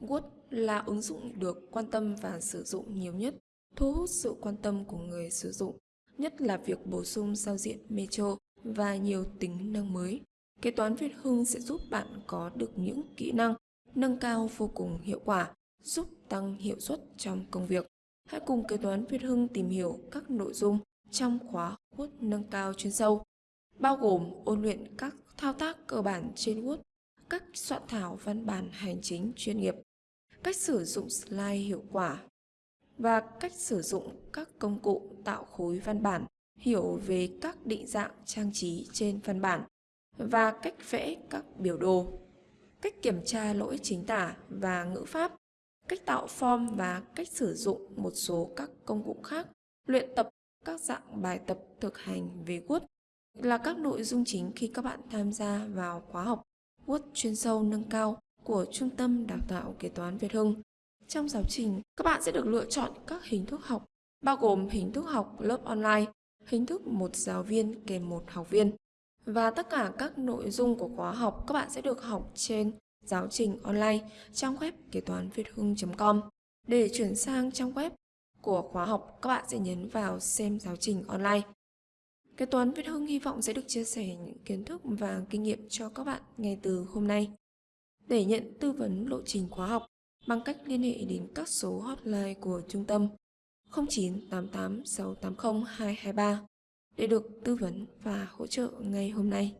Word là ứng dụng được quan tâm và sử dụng nhiều nhất, thu hút sự quan tâm của người sử dụng, nhất là việc bổ sung giao diện Metro và nhiều tính năng mới. Kế toán Việt Hưng sẽ giúp bạn có được những kỹ năng nâng cao vô cùng hiệu quả, giúp tăng hiệu suất trong công việc. Hãy cùng Kế toán Việt Hưng tìm hiểu các nội dung trong khóa Word nâng cao chuyên sâu, bao gồm ôn luyện các thao tác cơ bản trên Word, cách soạn thảo văn bản hành chính chuyên nghiệp, cách sử dụng slide hiệu quả. Và cách sử dụng các công cụ tạo khối văn bản, hiểu về các định dạng trang trí trên văn bản và cách vẽ các biểu đồ, cách kiểm tra lỗi chính tả và ngữ pháp, cách tạo form và cách sử dụng một số các công cụ khác, luyện tập các dạng bài tập thực hành về Word là các nội dung chính khi các bạn tham gia vào khóa học. Word chuyên sâu nâng cao của Trung tâm Đào tạo Kế toán Việt Hưng. Trong giáo trình, các bạn sẽ được lựa chọn các hình thức học, bao gồm hình thức học lớp online, hình thức một giáo viên kèm một học viên. Và tất cả các nội dung của khóa học các bạn sẽ được học trên giáo trình online trong web kế toán việt hưng.com. Để chuyển sang trang web của khóa học, các bạn sẽ nhấn vào xem giáo trình online. Kế toán Việt Hưng hy vọng sẽ được chia sẻ những kiến thức và kinh nghiệm cho các bạn ngay từ hôm nay. Để nhận tư vấn lộ trình khóa học bằng cách liên hệ đến các số hotline của trung tâm 0988 680 223 để được tư vấn và hỗ trợ ngay hôm nay.